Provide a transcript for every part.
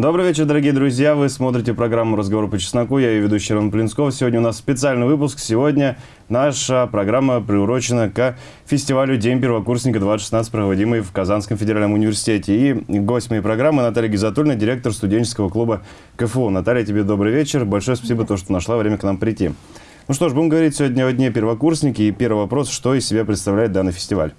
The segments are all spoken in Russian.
Добрый вечер, дорогие друзья. Вы смотрите программу «Разговор по чесноку». Я ее ведущий Роман Плинсков. Сегодня у нас специальный выпуск. Сегодня наша программа приурочена к фестивалю «День первокурсника-2016», проводимый в Казанском федеральном университете. И гость моей программы Наталья Гизатульна, директор студенческого клуба КФУ. Наталья, тебе добрый вечер. Большое спасибо, то, что нашла время к нам прийти. Ну что ж, будем говорить сегодня о Дне первокурсники. И первый вопрос, что из себя представляет данный фестиваль?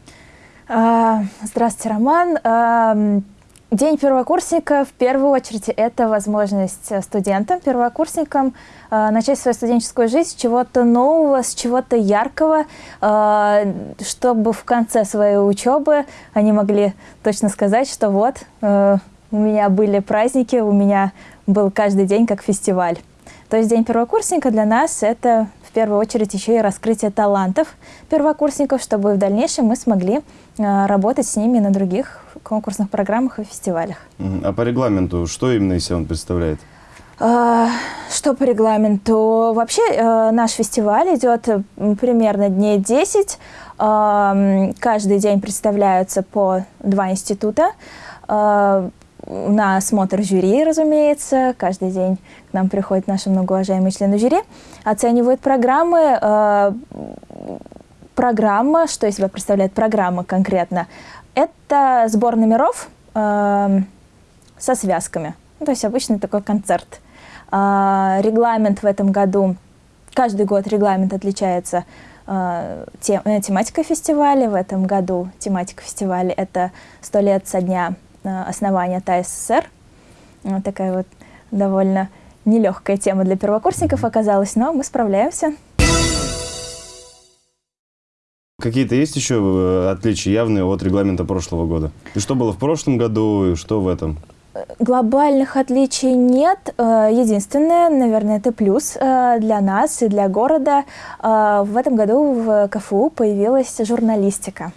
А, здравствуйте, Роман. День первокурсника, в первую очередь, это возможность студентам, первокурсникам э, начать свою студенческую жизнь с чего-то нового, с чего-то яркого, э, чтобы в конце своей учебы они могли точно сказать, что вот, э, у меня были праздники, у меня был каждый день как фестиваль. То есть День первокурсника для нас это в первую очередь еще и раскрытие талантов первокурсников, чтобы в дальнейшем мы смогли э, работать с ними на других конкурсных программах и фестивалях. А по регламенту что именно из себя он представляет? А, что по регламенту? Вообще э, наш фестиваль идет примерно дней 10. Каждый день представляются по два института. А, на осмотр жюри, разумеется. Каждый день к нам приходят наши многоуважаемые члены жюри, оценивают программы. А, программа, что из себя представляет программа конкретно, это сбор номеров э, со связками. Ну, то есть обычный такой концерт. Э, регламент в этом году, каждый год регламент отличается э, тем, э, тематикой фестиваля. В этом году тематика фестиваля – это «100 лет со дня э, основания ТАССР». Вот такая вот довольно нелегкая тема для первокурсников оказалась, но мы справляемся. Какие-то есть еще э, отличия явные от регламента прошлого года? И что было в прошлом году, и что в этом? Глобальных отличий нет. Э, единственное, наверное, это плюс э, для нас и для города. В этом году в КФУ появилась журналистика.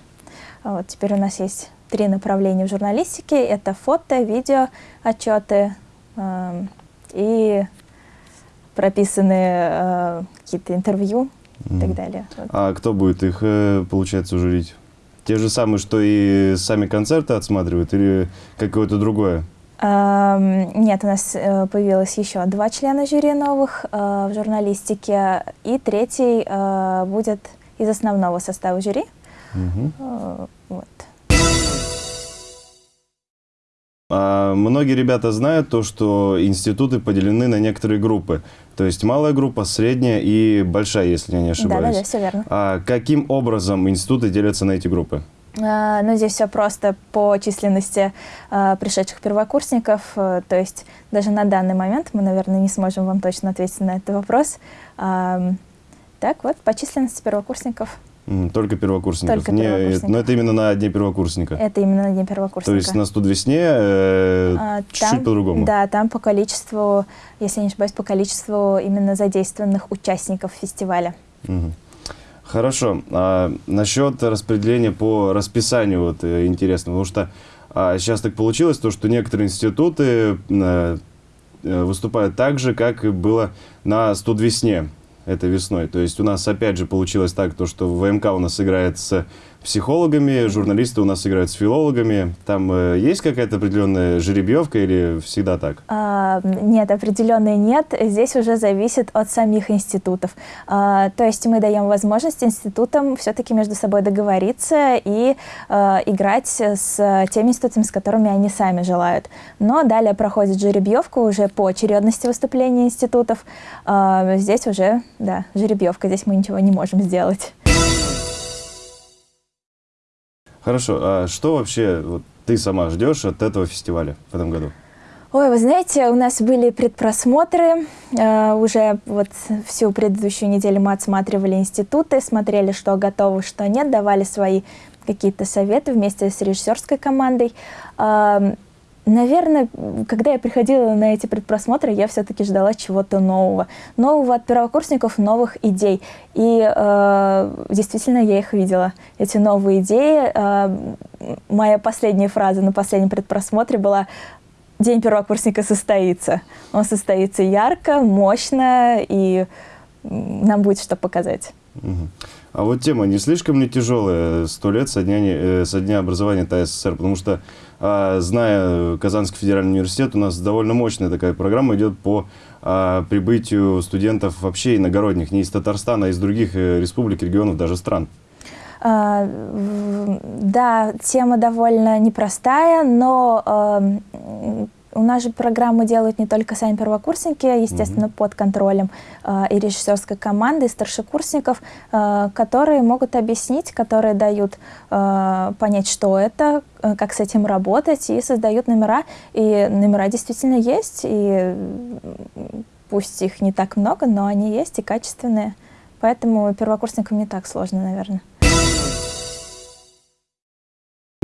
Вот теперь у нас есть три направления в журналистике. Это фото, видео, отчеты и прописанные какие-то интервью и так далее. А кто будет их, э, получается, журить? Те же самые, что и сами концерты отсматривают или какое-то другое? Нет, у нас э, появилось еще два члена жюри новых э, в журналистике, и третий будет из основного состава жюри. Угу. Многие ребята знают то, что институты поделены на некоторые группы. То есть малая группа, средняя и большая, если я не ошибаюсь. Да, да, да, все верно. А каким образом институты делятся на эти группы? А, ну, здесь все просто по численности а, пришедших первокурсников. А, то есть даже на данный момент мы, наверное, не сможем вам точно ответить на этот вопрос. А, так вот, по численности первокурсников. Только первокурсников. Только первокурсников. но это именно на Дне первокурсника. Это именно на Дне первокурсника. То есть на студвесне э, а, чуть-чуть по-другому. Да, там по количеству, если не ошибаюсь, по количеству именно задействованных участников фестиваля. Угу. Хорошо. А насчет распределения по расписанию вот э, интересно, потому что а, сейчас так получилось, то, что некоторые институты а, выступают так же, как и было на студвесне этой весной. То есть у нас опять же получилось так, то, что ВМК у нас играет с психологами, журналисты у нас играют с филологами. Там э, есть какая-то определенная жеребьевка или всегда так? А, нет, определенной нет. Здесь уже зависит от самих институтов. А, то есть мы даем возможность институтам все-таки между собой договориться и а, играть с теми институтами, с которыми они сами желают. Но далее проходит жеребьевка уже по очередности выступления институтов. А, здесь уже, да, жеребьевка. Здесь мы ничего не можем сделать. Хорошо, а что вообще вот, ты сама ждешь от этого фестиваля в этом году? Ой, вы знаете, у нас были предпросмотры, э, уже вот всю предыдущую неделю мы отсматривали институты, смотрели, что готовы, что нет, давали свои какие-то советы вместе с режиссерской командой. Наверное, когда я приходила на эти предпросмотры, я все-таки ждала чего-то нового. Нового от первокурсников, новых идей. И э, действительно я их видела, эти новые идеи. Э, моя последняя фраза на последнем предпросмотре была «День первокурсника состоится». Он состоится ярко, мощно, и нам будет что показать. Угу. А вот тема не слишком ли тяжелая сто лет со дня, э, со дня образования ТССР? Потому что, а, зная Казанский федеральный университет, у нас довольно мощная такая программа идет по а, прибытию студентов вообще иногородних, не из Татарстана, а из других э, республик, регионов, даже стран. А, да, тема довольно непростая, но у нас же программы делают не только сами первокурсники, естественно, mm -hmm. под контролем э, и режиссерской команды, и старшекурсников, э, которые могут объяснить, которые дают э, понять, что это, э, как с этим работать, и создают номера. И номера действительно есть, и пусть их не так много, но они есть и качественные. Поэтому первокурсникам не так сложно, наверное.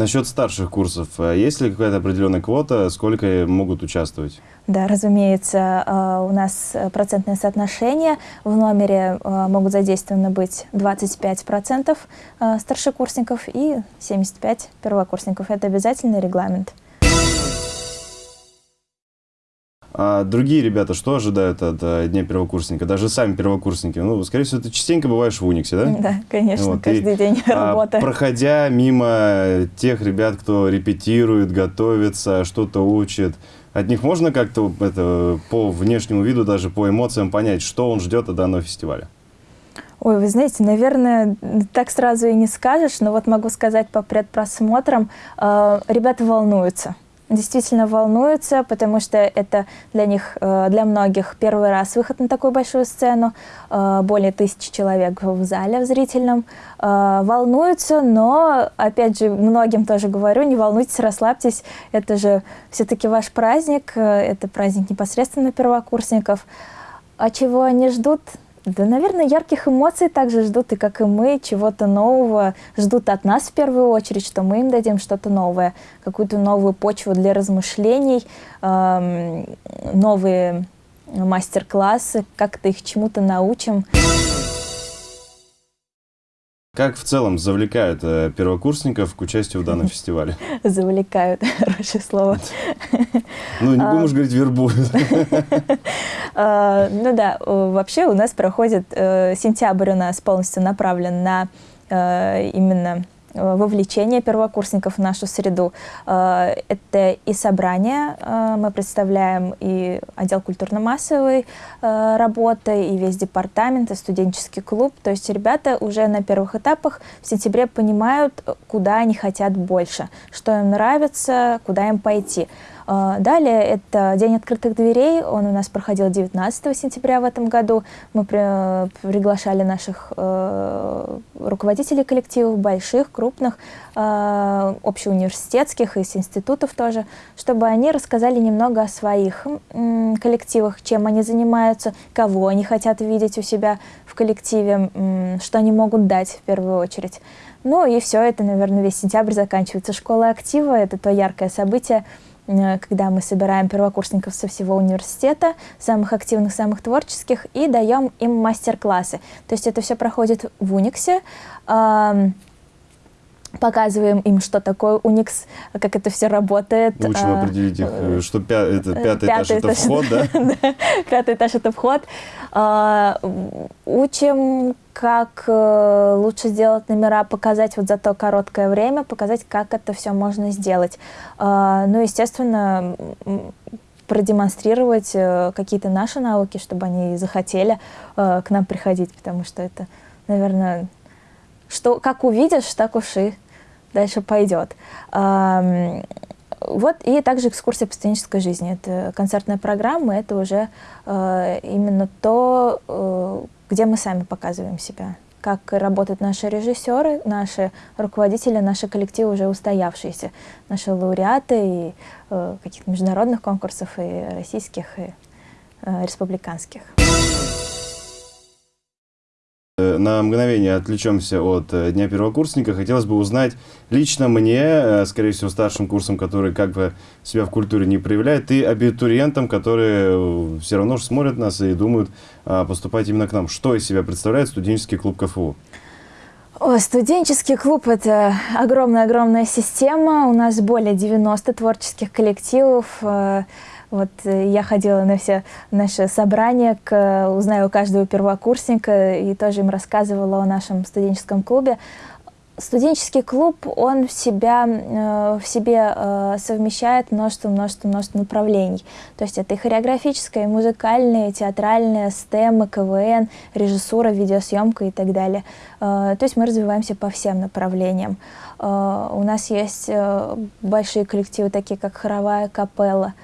Насчет старших курсов, э, есть ли какая-то определенная квота, сколько могут участвовать? Да, разумеется, э, у нас процентное соотношение. В номере э, могут задействованы быть 25% старшекурсников и 75% первокурсников. Это обязательный регламент. А другие ребята что ожидают от а, Дня первокурсника? Даже сами первокурсники. Ну, скорее всего, ты частенько бываешь в Униксе, да? Да, конечно, вот. каждый и, день а, работа. Проходя мимо тех ребят, кто репетирует, готовится, что-то учит, от них можно как-то это, по внешнему виду, даже по эмоциям понять, что он ждет от данного фестиваля? Ой, вы знаете, наверное, так сразу и не скажешь, но вот могу сказать по предпросмотрам, э, ребята волнуются действительно волнуются, потому что это для них, э, для многих первый раз выход на такую большую сцену, э, более тысячи человек в зале в зрительном. Э, волнуются, но, опять же, многим тоже говорю, не волнуйтесь, расслабьтесь, это же все-таки ваш праздник, это праздник непосредственно первокурсников. А чего они ждут? Да, наверное, ярких эмоций также ждут, и как и мы, чего-то нового. Ждут от нас в первую очередь, что мы им дадим что-то новое, какую-то новую почву для размышлений, эм, новые мастер-классы, как-то их чему-то научим. Как в целом завлекают э, первокурсников к участию в данном фестивале? Завлекают, хорошее слово. Ну, не будем уж говорить вербуют. А, ну да, вообще у нас проходит, э, сентябрь у нас полностью направлен на э, именно вовлечение первокурсников в нашу среду. Э, это и собрание, э, мы представляем и отдел культурно-массовой работы, и весь департамент, и студенческий клуб. То есть ребята уже на первых этапах в сентябре понимают, куда они хотят больше, что им нравится, куда им пойти. А, далее это День открытых дверей, он у нас проходил 19 сентября в этом году. Мы при, приглашали наших э, руководителей коллективов, больших, крупных, э, общеуниверситетских, из институтов тоже, чтобы они рассказали немного о своих э, коллективах, чем они занимаются, кого они хотят видеть у себя в коллективе, э, что они могут дать в первую очередь. Ну и все это, наверное, весь сентябрь заканчивается. Школа актива — это то яркое событие, Э, когда мы собираем первокурсников со всего университета, самых активных, самых творческих, и даем им мастер-классы. То есть это все проходит в Униксе. Показываем им, что такое Unix, как это все работает. Учим а, определить их, э, что пя это, пятый, пятый этаж, это вход, да? Пятый этаж это вход. А, учим как э, лучше сделать номера, показать вот за то короткое время, показать, как это все можно сделать. Э, ну, естественно, продемонстрировать э, какие-то наши навыки, чтобы они захотели э, к нам приходить, потому что это, наверное, что, как увидишь, так уж и дальше пойдет. Вот, и также экскурсия по студенческой жизни. Это концертная программа, это уже э, именно то, э, где мы сами показываем себя, как работают наши режиссеры, наши руководители, наши коллективы уже устоявшиеся, наши лауреаты и э, каких-то международных конкурсов, и российских, и э, республиканских. Э, на мгновение отвлечемся от э, Дня первокурсника. Хотелось бы узнать лично мне, э, скорее всего, старшим курсом, который как бы себя в культуре не проявляет, и абитуриентам, которые все равно же смотрят нас и думают а, поступать именно к нам. Что из себя представляет студенческий клуб КФУ? О, студенческий клуб – это огромная-огромная система. У нас более 90 творческих коллективов, Вот я ходила на все наши собрания, к, узнаю у каждого первокурсника и тоже им рассказывала о нашем студенческом клубе студенческий клуб, он в, себя, э, в себе э, совмещает множество, множество, множество направлений. То есть это и хореографическое, и музыкальное, и театральное, STEM, КВН, режиссура, видеосъемка и так далее. Э, то есть мы развиваемся по всем направлениям. У нас есть большие коллективы, такие как хоровая капелла,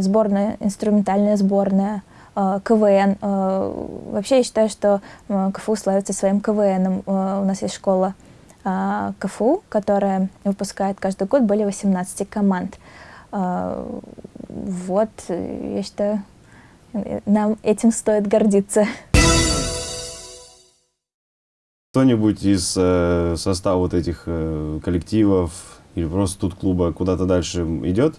сборная, инструментальная сборная, Э, КВН. Э, вообще я считаю, что э, КФУ славится своим КВНом. У нас есть школа КФУ, которая выпускает каждый год более 18 команд. Вот, я считаю, нам этим стоит гордиться. Кто-нибудь из э, состава вот этих э, коллективов или просто тут клуба куда-то дальше идет?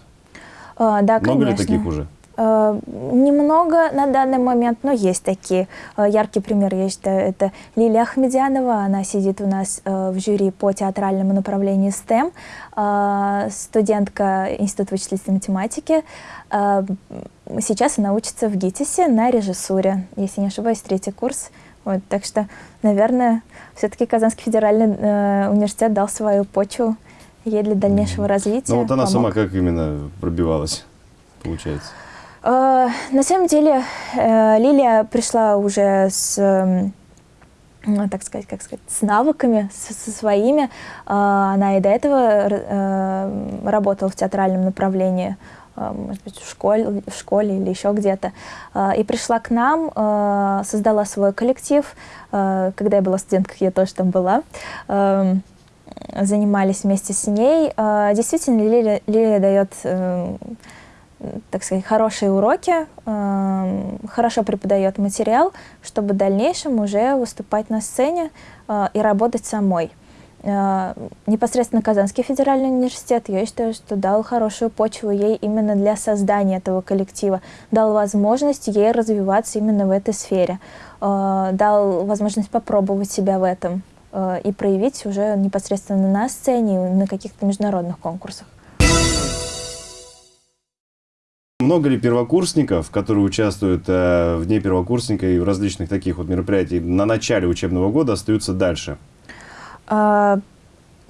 А, да, Много конечно. ли таких уже? Э, немного на данный момент, но есть такие. Э, яркий пример, я считаю, это Лилия Ахмедянова. Она сидит у нас э, в жюри по театральному направлению STEM, студентка Института вычислительной математики. Сейчас она учится в ГИТИСе на режиссуре, если не ошибаюсь, третий курс. Вот, так что, наверное, все-таки Казанский федеральный университет дал свою почву ей для дальнейшего развития. Ну вот она помог. сама как именно пробивалась, получается? Э, на самом деле э, Лилия пришла уже с эм, ну, так сказать, как сказать, с навыками, со, со своими. Э, она и до этого работала в театральном направлении, может быть, в школе, в школе или еще где-то. И пришла к нам, создала свой коллектив. Когда я была студенткой, я тоже там была. Занимались вместе с ней. Действительно, Лилия, Лилия дает эм, так сказать, хорошие уроки, э, хорошо преподает материал, чтобы в дальнейшем уже выступать на сцене э, и работать самой. Э, непосредственно Казанский федеральный университет, я считаю, что дал хорошую почву ей именно для создания этого коллектива, дал возможность ей развиваться именно в этой сфере, э, дал возможность попробовать себя в этом э, и проявить уже непосредственно на сцене, на каких-то международных конкурсах. Много ли первокурсников, которые участвуют э, в Дне первокурсника и в различных таких вот мероприятиях на начале учебного года, остаются дальше? А,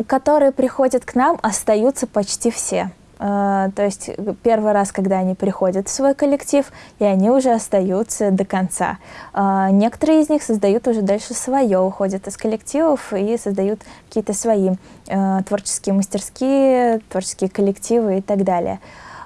которые приходят к нам, остаются почти все. Uh, то есть первый раз, когда они приходят в свой коллектив, и они уже остаются до конца. Uh, некоторые из них создают уже дальше свое, уходят из коллективов и создают какие-то свои uh, творческие мастерские, творческие коллективы и так далее.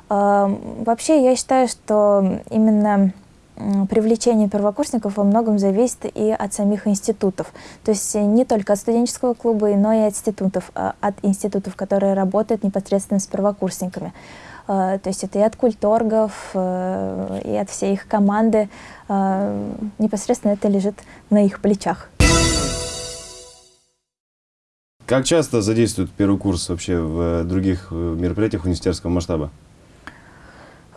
Вообще, я считаю, что именно привлечение первокурсников во многом зависит и от самих институтов. То есть не только от студенческого клуба, но и от институтов, а, от институтов, которые работают непосредственно с первокурсниками. А, то есть это и от культоргов, э, и от всей их команды. А, непосредственно это лежит на их плечах. Как часто задействуют первый курс вообще в других э, мероприятиях университетского масштаба?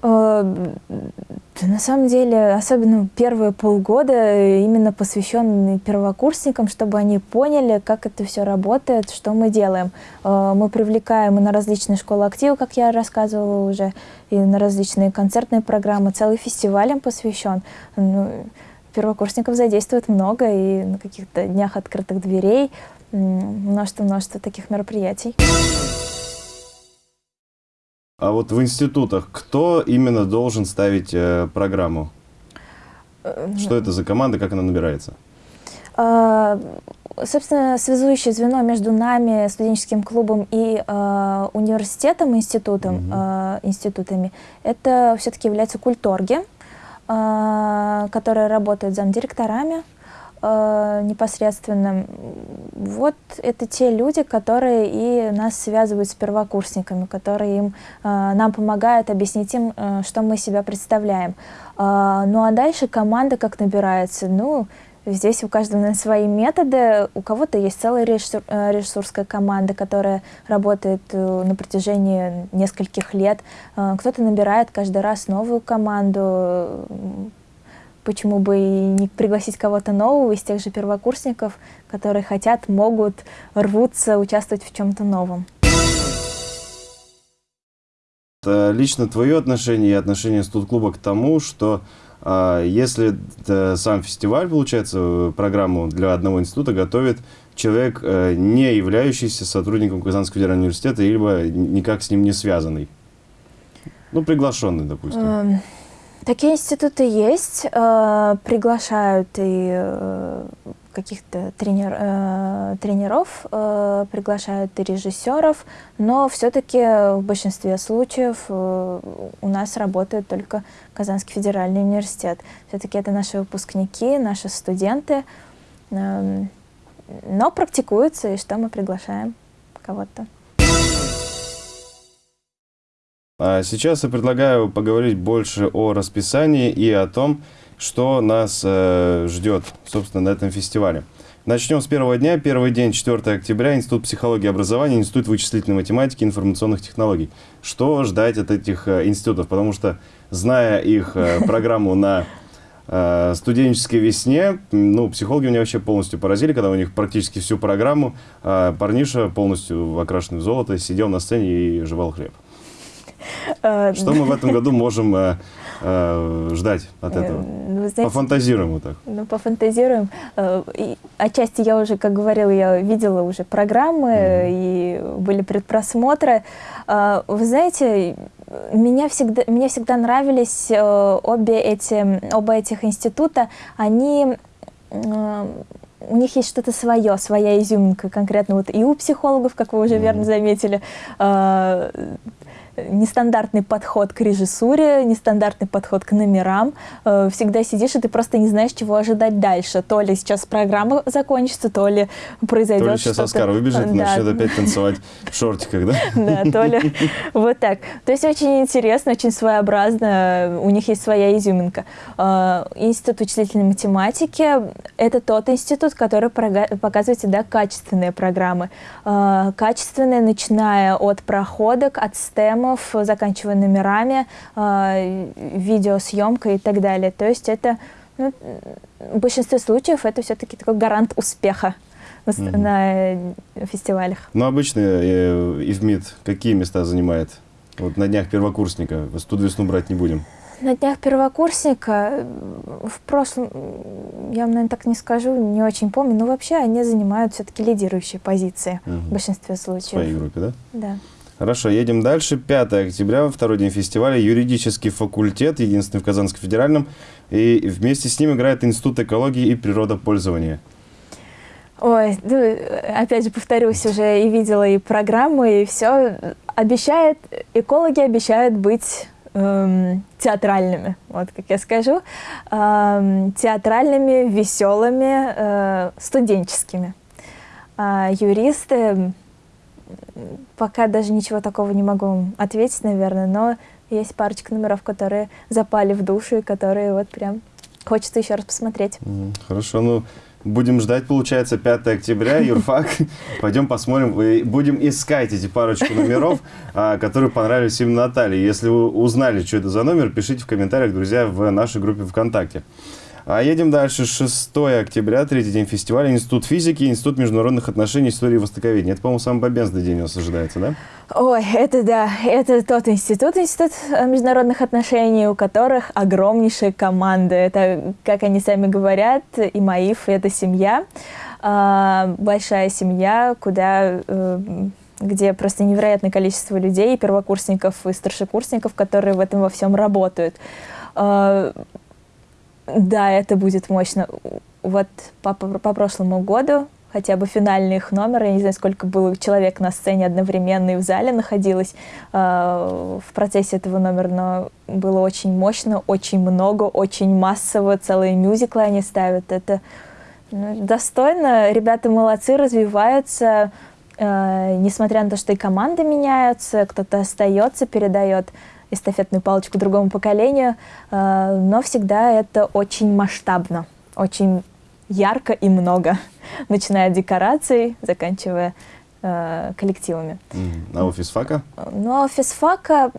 Э, на самом деле, особенно первые полгода именно посвящены первокурсникам, чтобы они поняли, как это все работает, что мы делаем. Э, мы привлекаем и на различные школы актива, как я рассказывала уже, и на различные концертные программы. Целый фестиваль им посвящен. Ну, первокурсников задействуют много, и на каких-то днях открытых дверей множество-множество таких мероприятий. А вот в институтах кто именно должен ставить э, программу? Э, Что это за команда, как она набирается? А, собственно, связующее звено между нами, студенческим клубом и э, университетом, институтом, угу. э, институтами, это все-таки являются культорги, э, которые работают замдиректорами, э, непосредственно. Вот это те люди, которые и нас связывают с первокурсниками, которые им, э, нам помогают объяснить им, э, что мы себя представляем. Э, ну а дальше команда как набирается? Ну, Здесь у каждого свои методы. У кого-то есть целая режиссур, э, команда, которая работает э, на протяжении нескольких лет. Э, кто-то набирает каждый раз новую команду почему бы и не пригласить кого-то нового из тех же первокурсников, которые хотят, могут, рвутся участвовать в чем-то новом. лично твое отношение и отношение студ-клуба к тому, что а, если сам фестиваль, получается, программу для одного института готовит человек, э, не являющийся сотрудником Казанского федерального университета, либо никак с ним не связанный? Ну, приглашенный, допустим. Такие институты есть, э, приглашают и э, каких-то тренер, э, тренеров, э, приглашают и режиссеров, но все-таки в большинстве случаев э, у нас работает только Казанский федеральный университет. Все-таки это наши выпускники, наши студенты, э, но практикуются, и что мы приглашаем кого-то. Сейчас я предлагаю поговорить больше о расписании и о том, что нас э, ждет, собственно, на этом фестивале. Начнем с первого дня. Первый день, 4 октября, Институт психологии и образования, Институт вычислительной математики и информационных технологий. Что ждать от этих э, институтов? Потому что, зная их э, программу на э, студенческой весне, ну, психологи меня вообще полностью поразили, когда у них практически всю программу э, парниша, полностью окрашенный в золото, сидел на сцене и жевал хлеб. Э, что мы в этом году можем э, э, ждать от этого? Ну, знаете, пофантазируем вот так. Ну, пофантазируем. И отчасти я уже, как говорила, я видела уже программы, mm и были предпросмотры. Вы знаете, меня всегда, мне всегда нравились обе эти, оба этих института. Они у них есть что-то свое, своя изюминка, конкретно вот и у психологов, как вы уже mm верно заметили, нестандартный подход к режиссуре, нестандартный подход к номерам. Э, всегда сидишь, и ты просто не знаешь, чего ожидать дальше. То ли сейчас программа закончится, то ли произойдет То ли сейчас Оскар выбежит и начнет опять танцевать в шортиках, да? Да, то ли вот так. То есть очень интересно, очень своеобразно. У них есть своя изюминка. Э, институт вычислительной математики – это тот институт, который показывает всегда качественные программы. Э, качественные, начиная от проходок, от STEM, фильмов, заканчивая номерами, э, видеосъемкой и так далее. То есть это ну, в большинстве случаев это все-таки такой гарант успеха на, mm-hmm. на фестивалях. Ну, обычно э, ИВМИД какие места занимает? Вот на днях первокурсника. Студ весну брать не будем. На днях первокурсника в прошлом, я вам, наверное, так не скажу, не очень помню, но вообще они занимают все-таки лидирующие позиции угу. в большинстве случаев. В своей группе, да? Да. Хорошо, едем дальше. 5 октября, второй день фестиваля, юридический факультет, единственный в Казанском федеральном. И вместе с ним играет Институт экологии и природопользования. Ой, ну, опять же повторюсь, уже и видела и программы, и все. Обещает, экологи обещают быть эм, театральными, вот как я скажу, эм, театральными, веселыми, э, студенческими. А юристы пока даже ничего такого не могу ответить, наверное, но есть парочка номеров, которые запали в душу и которые вот прям хочется еще раз посмотреть. Хорошо, ну будем ждать, получается, 5 октября, юрфак. Пойдем посмотрим, будем искать эти парочку номеров, а, которые понравились именно Наталье. Если вы узнали, что это за номер, пишите в комментариях, друзья, в нашей группе ВКонтакте. А едем дальше. 6 октября, третий день фестиваля. Институт физики, Институт международных отношений, истории и востоковедения. Это, по-моему, самый бобенный день у нас ожидается, да? Ой, это да. Это тот институт, институт международных отношений, у которых огромнейшая команда. Это, как они сами говорят, и МАИФ, это семья. А, большая семья, куда э, где просто невероятное количество людей, первокурсников и старшекурсников, которые в этом во всем работают. Да, это будет мощно. Вот по, по, по прошлому году хотя бы финальный их номер, я не знаю, сколько было человек на сцене одновременно и в зале находилось э, в процессе этого номера, но было очень мощно, очень много, очень массово, целые мюзиклы они ставят. Это ну, достойно, ребята молодцы, развиваются, э, несмотря на то, что и команды меняются, кто-то остается, передает эстафетную палочку другому поколению, э, но всегда это очень масштабно, очень ярко и много, начиная от декораций, заканчивая э, коллективами. А у физфака? Ну, а у физфака,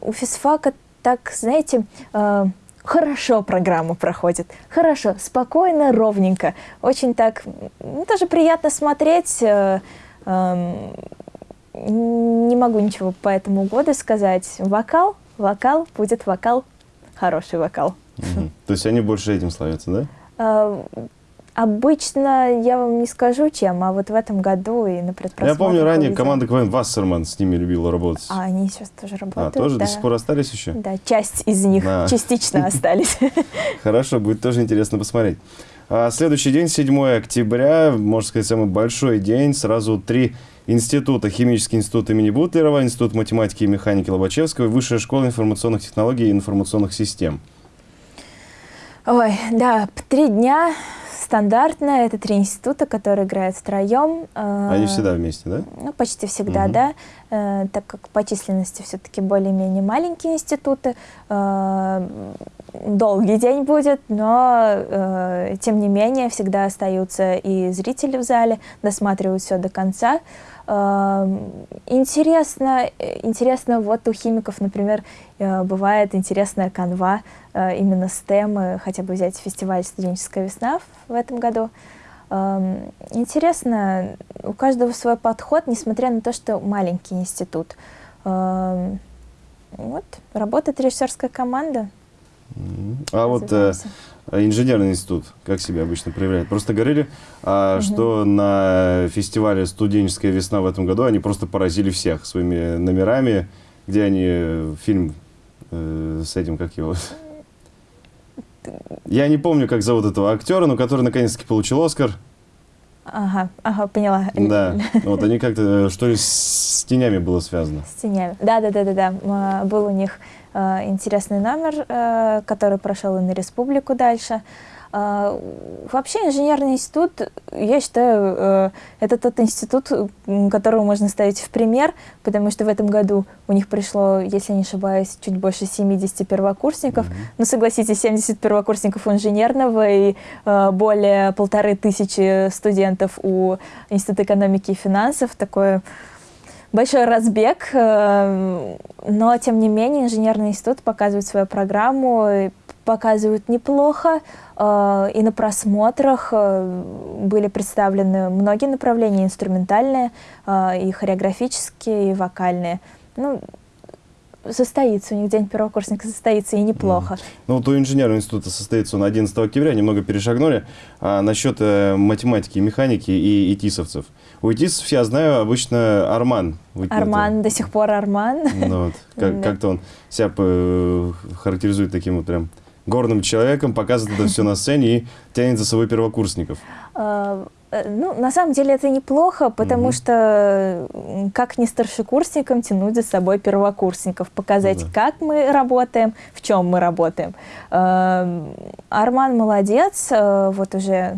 у физфака так, знаете, э, хорошо программа проходит, хорошо, спокойно, ровненько, очень так, ну, тоже приятно смотреть, э, э, не могу ничего по этому году сказать. Вокал, вокал, будет вокал, хороший вокал. Угу. То есть они больше этим славятся, да? А, обычно я вам не скажу, чем, а вот в этом году и на Я помню, ранее увидела. команда КВН Вассерман с ними любила работать. А они сейчас тоже работают. А, тоже да. до сих пор остались еще? Да, часть из них да. частично остались. Хорошо, будет тоже интересно посмотреть. А следующий день, 7 октября, можно сказать, самый большой день. Сразу три института. Химический институт имени Бутлерова, Институт математики и механики Лобачевского и Высшая школа информационных технологий и информационных систем. Ой, да, три дня стандартно. Это три института, которые играют втроем. Э, Они всегда вместе, да? Ну, почти всегда, угу. да. Э, так как по численности все-таки более-менее маленькие институты. Э, долгий день будет, но тем не менее всегда остаются и зрители в зале, досматривают все до конца. Интересно, интересно, вот у химиков, например, э, бывает интересная канва э, именно с темы, хотя бы взять фестиваль «Студенческая весна» в этом году. Интересно, у каждого свой подход, несмотря на то, что маленький институт. Вот, работает режиссерская команда. А вот э, инженерный институт, как себя обычно проявляет? Просто говорили, а, угу. что на фестивале «Студенческая весна» в этом году они просто поразили всех своими номерами, где они э, фильм э, с этим, как его... Я не помню, как зовут этого актера, но который наконец-таки получил «Оскар». Ага, ага, поняла. Да, вот они как-то, э, что ли, с тенями было связано? С тенями, да-да-да-да, был у них интересный номер, э, который прошел и на республику дальше. Э, вообще инженерный институт, я считаю, это тот институт, которого можно ставить в пример, потому что в этом году у них пришло, если не ошибаюсь, чуть больше 70 первокурсников. Mm -hmm. Ну, согласитесь, 70 первокурсников у инженерного и более полторы тысячи студентов у Института экономики и финансов. Такое большой разбег, э, но тем не менее инженерный институт показывает свою программу, показывают неплохо, э, и на просмотрах э, были представлены многие направления, инструментальные, и хореографические, и вокальные. Ну, состоится, у них день первокурсника состоится, и неплохо. Mm. Ну, вот у инженерного института состоится он 11 октября, немного перешагнули. А насчет э, математики, механики и итисовцев. У итисов, я знаю, обычно Арман. Арман, до сих пор Арман. Ну, вот, как, как-то он себя э, характеризует таким вот прям горным человеком, показывает это все на сцене и тянет за собой первокурсников. Э, ну, на самом деле это неплохо, потому -hmm. что как не старшекурсникам тянуть за собой первокурсников, показать, mm -hmm. как мы работаем, в чем мы работаем. Эм, Арман молодец, э, вот уже,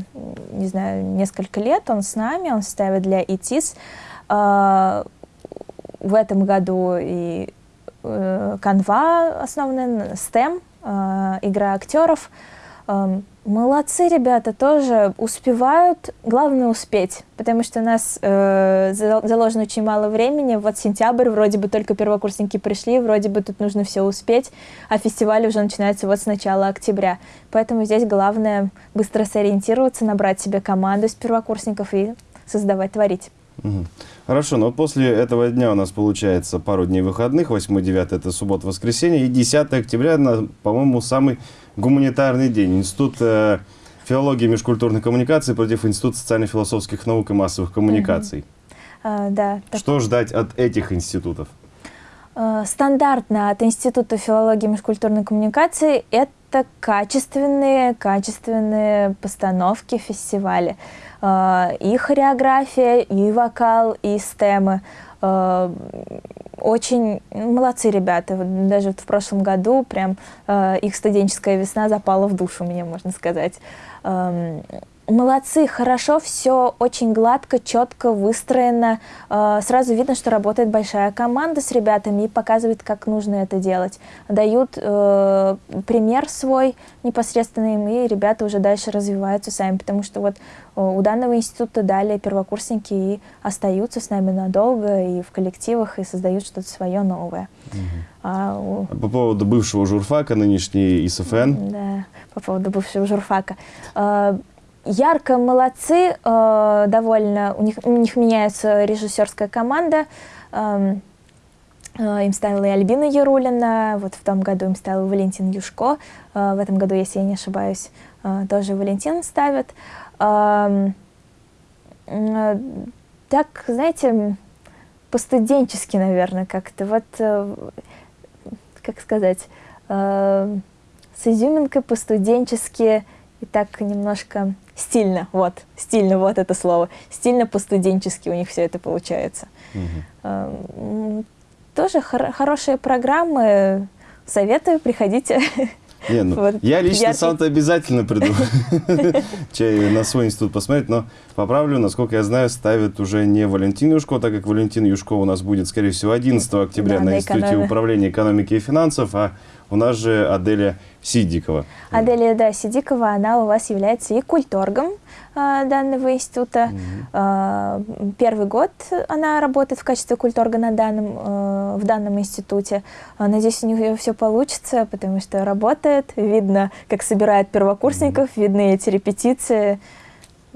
не знаю, несколько лет он с нами, он ставит для ИТИС. Э, в этом году и канва основная, STEM, игра актеров. Молодцы ребята, тоже успевают, главное успеть, потому что у нас э, заложено очень мало времени, вот сентябрь, вроде бы только первокурсники пришли, вроде бы тут нужно все успеть, а фестиваль уже начинается вот с начала октября, поэтому здесь главное быстро сориентироваться, набрать себе команду из первокурсников и создавать, творить. Угу. Хорошо, но после этого дня у нас получается пару дней выходных, 8-9 это суббота-воскресенье, и 10 октября, по-моему, самый гуманитарный день. Институт э, филологии и межкультурной коммуникации против Института социально-философских наук и массовых коммуникаций. Угу. А, да. Что так... ждать от этих институтов? Э, стандартно от Института филологии и межкультурной коммуникации это качественные, качественные постановки фестиваля. Э, и хореография, и вокал, и стемы. Э, очень молодцы ребята. Даже вот в прошлом году прям э, их студенческая весна запала в душу, мне можно сказать. Молодцы, хорошо, все очень гладко, четко выстроено. А, сразу видно, что работает большая команда с ребятами и показывает, как нужно это делать. Дают э, пример свой непосредственно им, и ребята уже дальше развиваются сами, потому что вот у данного института далее первокурсники и остаются с нами надолго и в коллективах, и создают что-то свое новое. Угу. А у... По поводу бывшего журфака, нынешний ИСФН. Да, по поводу бывшего журфака. Ярко молодцы, э, довольно, у них, у них меняется режиссерская команда, эм, э, им ставила и Альбина Ярулина, вот в том году им ставил Валентин Юшко, э, в этом году, если я не ошибаюсь, э, тоже Валентин ставит. Эм, э, так, знаете, по-студенчески, наверное, как-то. Вот, как сказать, с изюминкой по-студенчески и так немножко стильно, вот, стильно, вот это слово. Стильно по-студенчески у них все это получается. Угу. Тоже хор хорошие программы, советую, приходите. Не, ну, вот я лично яркий... сам-то обязательно приду на свой институт посмотреть, но поправлю, насколько я знаю, ставят уже не Валентин Юшко, так как Валентин Юшко у нас будет, скорее всего, 11 октября да, на, на Институте управления экономики и финансов, а у нас же Аделя Сидикова. Аделия, да, Сидикова, она у вас является и культоргом а, данного института. Mm -hmm. а, первый год она работает в качестве культорга на данном, а, в данном институте. А, надеюсь, у нее все получится, потому что работает, видно, как собирает первокурсников, mm -hmm. видны эти репетиции.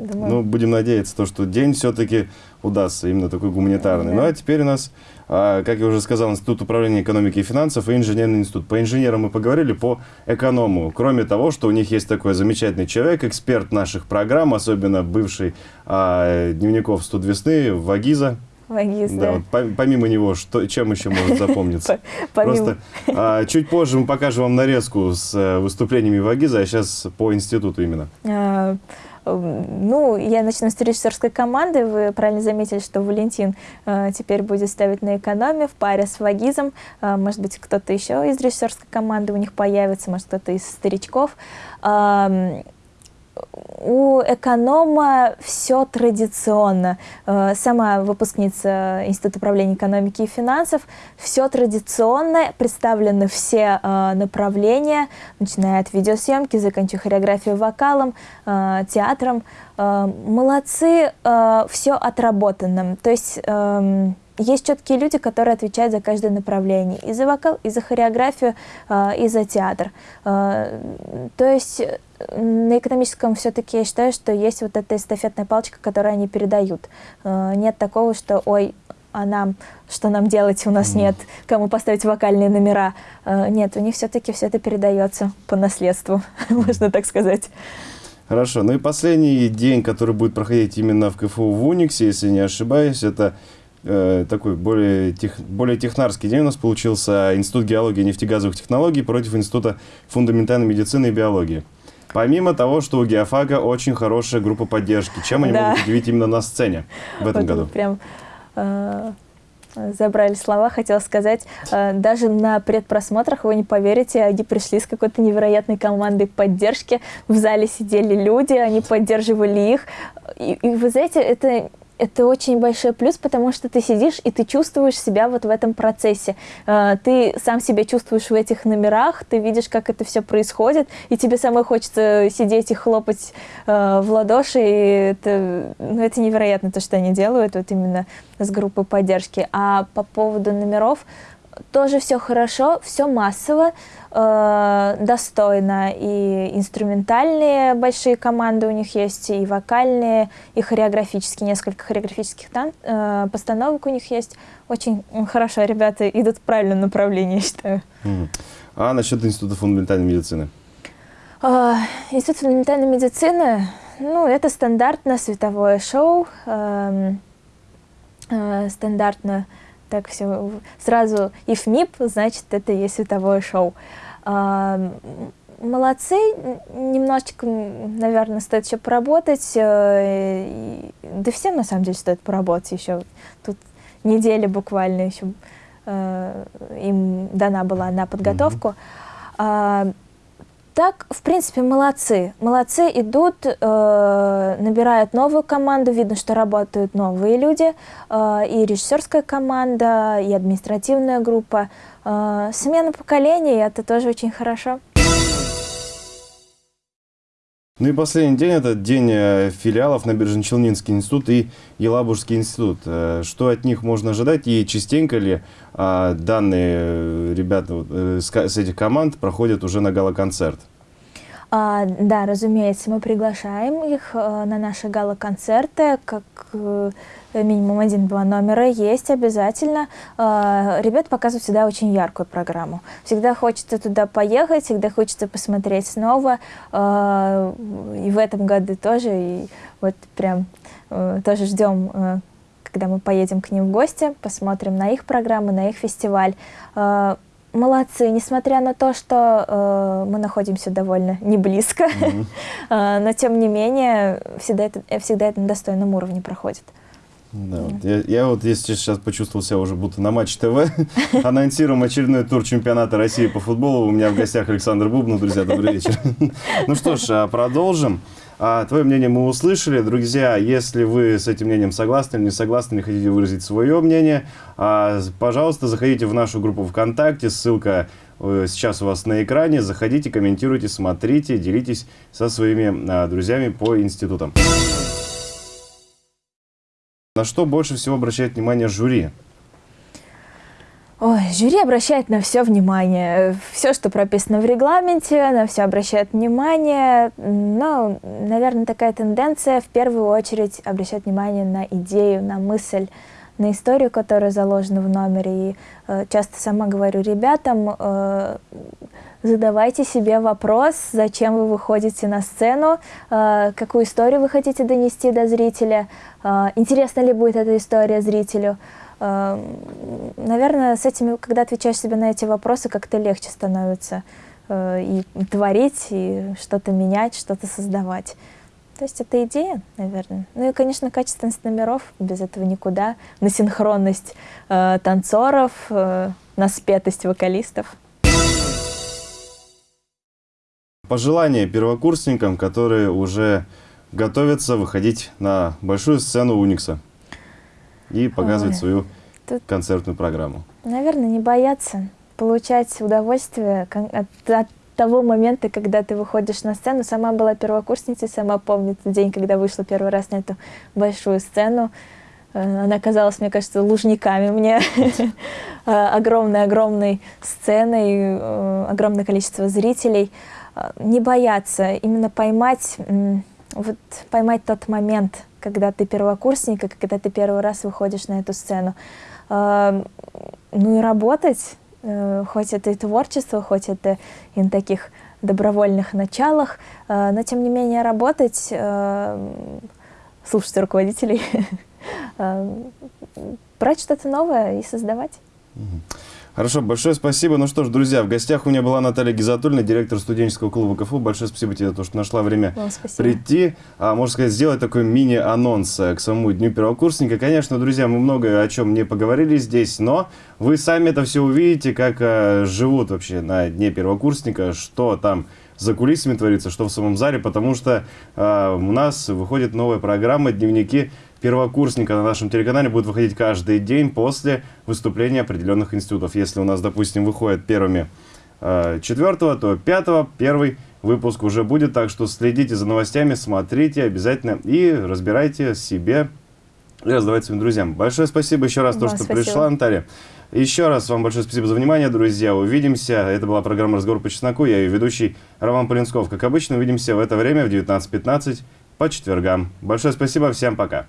Думаю... Ну, будем надеяться, то, что день все-таки удастся, именно такой гуманитарный. Да. Ну, а теперь у нас, как я уже сказал, Институт управления экономики и финансов и инженерный институт. По инженерам мы поговорили, по эконому. Кроме того, что у них есть такой замечательный человек, эксперт наших программ, особенно бывший а, дневников «Студ весны» Вагиза. Вагиз, да. да. Вот, помимо него, что, чем еще может запомниться? Просто а, чуть позже мы покажем вам нарезку с э, выступлениями Вагиза, а сейчас по институту именно. А, ну, я начну с режиссерской команды. Вы правильно заметили, что Валентин э, теперь будет ставить на экономе в паре с Вагизом. Э, может быть, кто-то еще из режиссерской команды у них появится, может, кто-то из старичков. Э, у эконома все традиционно. Э, сама выпускница Института управления экономики и финансов. Все традиционно, представлены все э, направления, начиная от видеосъемки, заканчивая хореографией, вокалом, э, театром. Молодцы, все отработано. То есть эм, есть четкие люди, которые отвечают за каждое направление. И за вокал, и за хореографию, и за театр. То есть на экономическом все-таки я считаю, что есть вот эта эстафетная палочка, которую они передают. Э, нет такого, что ой, а нам, что нам делать, у нас mm. нет, кому поставить вокальные номера. Нет, у них все-таки все это передается по наследству, можно так сказать. Хорошо. Ну и последний день, который будет проходить именно в КФУ в Униксе, если не ошибаюсь, это э, такой более, тех, более технарский день у нас получился Институт геологии и нефтегазовых технологий против Института фундаментальной медицины и биологии. Помимо того, что у Геофага очень хорошая группа поддержки, чем они да. могут удивить именно на сцене в этом вот году? Прям э, забрали слова, хотела сказать, э, даже на предпросмотрах, вы не поверите, они пришли с какой-то невероятной командой поддержки, в зале сидели люди, они поддерживали их, и, и вы знаете, это это очень большой плюс, потому что ты сидишь и ты чувствуешь себя вот в этом процессе. А, ты сам себя чувствуешь в этих номерах, ты видишь, как это все происходит, и тебе самой хочется сидеть и хлопать а, в ладоши. И это, ну, это невероятно, то, что они делают, вот именно с группой поддержки. А по поводу номеров, тоже все хорошо, все массово, э, достойно. И инструментальные большие команды у них есть, и вокальные, и хореографические, несколько хореографических тан э, постановок у них есть. Очень хорошо, ребята идут в правильном направлении, я считаю. Mm. А насчет Института фундаментальной медицины? Э, Институт фундаментальной медицины, ну, это стандартно световое шоу, э, э, стандартно так все сразу ИФМИП, значит, это есть световое шоу. А, молодцы, немножечко, наверное, стоит еще поработать. Э, да всем, на самом деле, стоит поработать еще. Тут неделя буквально еще э, им дана была на подготовку. Mm -hmm. Так, в принципе, молодцы. Молодцы идут, э, набирают новую команду, видно, что работают новые люди, э, и режиссерская команда, и административная группа. Э, смена поколений, это тоже очень хорошо. Ну и последний день – это день э, филиалов на Набережно-Челнинский институт и Елабужский институт. Э, что от них можно ожидать и частенько ли а, данные ребята с этих команд проходят уже на гала-концерт? А, да, разумеется, мы приглашаем их на наши гала-концерты, как минимум один-два номера есть обязательно. А, ребят показывают всегда очень яркую программу. Всегда хочется туда поехать, всегда хочется посмотреть снова. А, и в этом году тоже. И вот прям а, тоже ждем, а, когда мы поедем к ним в гости, посмотрим на их программы, на их фестиваль. А, молодцы, несмотря на то, что э, мы находимся довольно не близко, mm-hmm. э, но тем не менее всегда это, всегда это на достойном уровне проходит. Да, вот я, я вот если сейчас почувствовал себя уже будто на Матч ТВ, анонсируем очередной тур чемпионата России по футболу. У меня в гостях Александр Бубнов. Друзья, добрый вечер. Ну что ж, а, продолжим. А, твое мнение мы услышали. Друзья, если вы с этим мнением согласны или не согласны, или хотите выразить свое мнение, а, пожалуйста, заходите в нашу группу ВКонтакте. Ссылка э, сейчас у вас на экране. Заходите, комментируйте, смотрите, делитесь со своими друзьями по институтам. На что больше всего обращает внимание жюри? Ой, жюри обращает на все внимание. Все, что прописано в регламенте, на все обращает внимание. Но, наверное, такая тенденция в первую очередь обращать внимание на идею, на мысль, на историю, которая заложена в номере. И э, часто сама говорю ребятам, э, задавайте себе вопрос, зачем вы выходите на сцену, э, какую историю вы хотите донести до зрителя, э, интересна ли будет эта история зрителю. Э, наверное, с этими, когда отвечаешь себе на эти вопросы, как-то легче становится и творить, и что-то менять, что-то создавать. То есть это идея, наверное. Ну и, конечно, качественность номеров, без этого никуда. На синхронность э, танцоров, э, на спетость вокалистов. Пожелания первокурсникам, которые уже готовятся выходить на большую сцену Уникса и показывать Ой, свою тут, концертную программу? Наверное, не бояться получать удовольствие от, от того момента, когда ты выходишь на сцену. Сама была первокурсницей, сама помнит день, когда вышла первый раз на эту большую сцену. Э, она казалась, мне кажется, лужниками мне. Огромной-огромной сценой, э, огромное количество зрителей. Э, не бояться, именно поймать, вот, поймать тот момент, когда ты первокурсник, и когда ты первый раз выходишь на эту сцену. Э, ну и работать, э, хоть это и творчество, хоть это и на таких добровольных началах, но тем не менее работать, слушать руководителей, брать что-то новое и создавать. Хорошо, большое спасибо. Ну что ж, друзья, в гостях у меня была Наталья Гизатульна, директор студенческого клуба КФУ. Большое спасибо тебе за то, что нашла время Вам прийти. А, можно сказать, сделать такой мини-анонс э, к самому Дню первокурсника. Конечно, друзья, мы много о чем не поговорили здесь, но вы сами это все увидите, как а, живут вообще на Дне первокурсника, что там за кулисами творится, что в самом зале, потому что а, у нас выходит новая программа «Дневники первокурсника на нашем телеканале будет выходить каждый день после выступления определенных институтов. Если у нас, допустим, выходят первыми э, четвертого, то пятого первый выпуск уже будет. Так что следите за новостями, смотрите обязательно и разбирайте себе и раздавайте своим друзьям. Большое спасибо еще раз, то, что спасибо. пришла, Наталья. Еще раз вам большое спасибо за внимание, друзья. Увидимся. Это была программа «Разговор по чесноку». Я ее ведущий Роман Полинсков. Как обычно, увидимся в это время в 19.15 по четвергам. Большое спасибо. Всем пока.